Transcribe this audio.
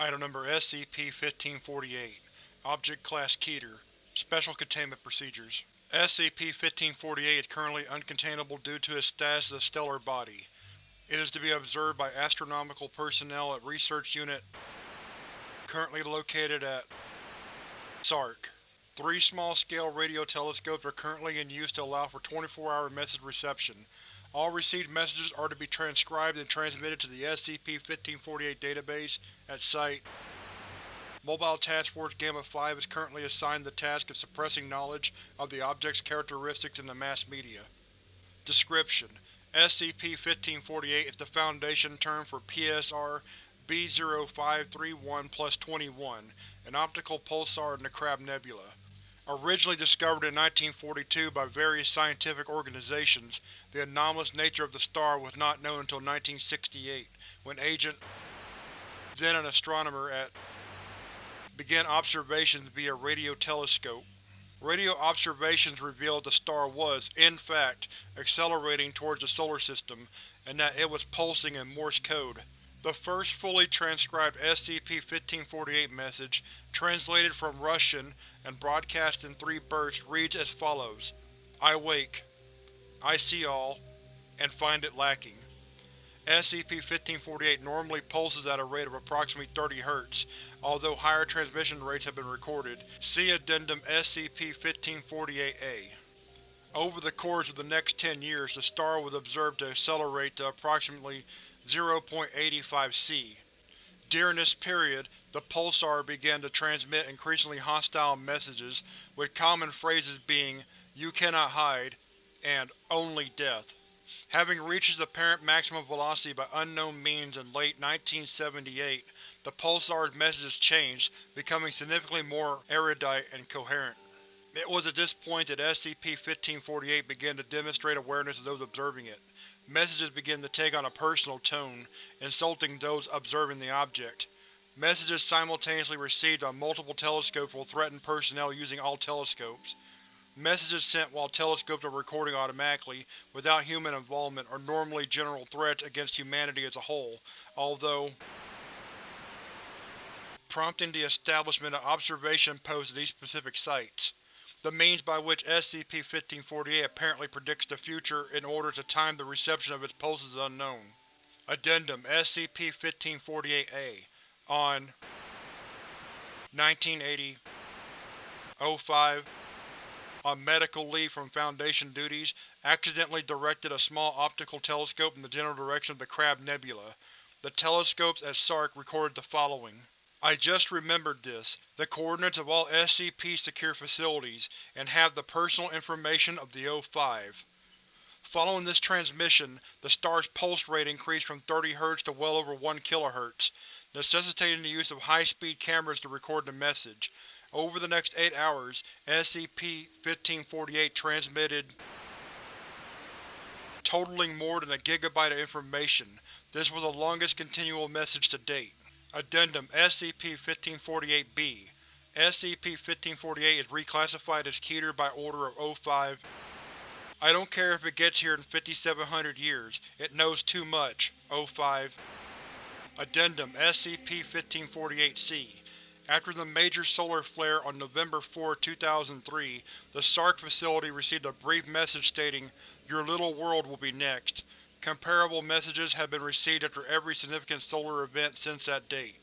Item Number SCP-1548 Object Class Keter Special Containment Procedures SCP-1548 is currently uncontainable due to its status as a stellar body. It is to be observed by astronomical personnel at Research Unit currently located at SARC. Three small-scale radio telescopes are currently in use to allow for 24-hour message reception. All received messages are to be transcribed and transmitted to the SCP-1548 database at Site. Mobile Task Force Gamma-5 is currently assigned the task of suppressing knowledge of the object's characteristics in the mass media. Description: SCP-1548 is the Foundation term for PSR B-0531-21, an optical pulsar in the Crab Nebula. Originally discovered in 1942 by various scientific organizations, the anomalous nature of the star was not known until 1968, when Agent, then an astronomer at, began observations via radio telescope. Radio observations revealed the star was, in fact, accelerating towards the Solar System, and that it was pulsing in Morse code. The first fully transcribed SCP-1548 message, translated from Russian and broadcast in three bursts, reads as follows. I wake. I see all, and find it lacking. SCP-1548 normally pulses at a rate of approximately 30 Hz, although higher transmission rates have been recorded. See Addendum SCP-1548-A. Over the course of the next 10 years, the star was observed to accelerate to approximately 0.85 c. During this period, the pulsar began to transmit increasingly hostile messages, with common phrases being you cannot hide and only death. Having reached its apparent maximum velocity by unknown means in late 1978, the pulsar's messages changed, becoming significantly more erudite and coherent. It was at this point that SCP-1548 began to demonstrate awareness of those observing it. Messages begin to take on a personal tone, insulting those observing the object. Messages simultaneously received on multiple telescopes will threaten personnel using all telescopes. Messages sent while telescopes are recording automatically, without human involvement, are normally general threats against humanity as a whole, although prompting the establishment of observation posts at these specific sites. The means by which SCP-1548 apparently predicts the future in order to time the reception of its pulses is unknown. Addendum SCP-1548-A On 1980 05 On medical leave from Foundation duties, accidentally directed a small optical telescope in the general direction of the Crab Nebula. The telescopes at SARC recorded the following. I just remembered this, the coordinates of all SCP-secure facilities, and have the personal information of the O5. Following this transmission, the star's pulse rate increased from 30 Hz to well over 1 kHz, necessitating the use of high-speed cameras to record the message. Over the next eight hours, SCP-1548 transmitted totaling more than a gigabyte of information. This was the longest continual message to date. Addendum SCP-1548-B SCP-1548 is reclassified as Keter by order of O5. I don't care if it gets here in 5700 years, it knows too much. O5. Addendum SCP-1548-C After the major solar flare on November 4, 2003, the SARC facility received a brief message stating, Your little world will be next. Comparable messages have been received after every significant solar event since that date.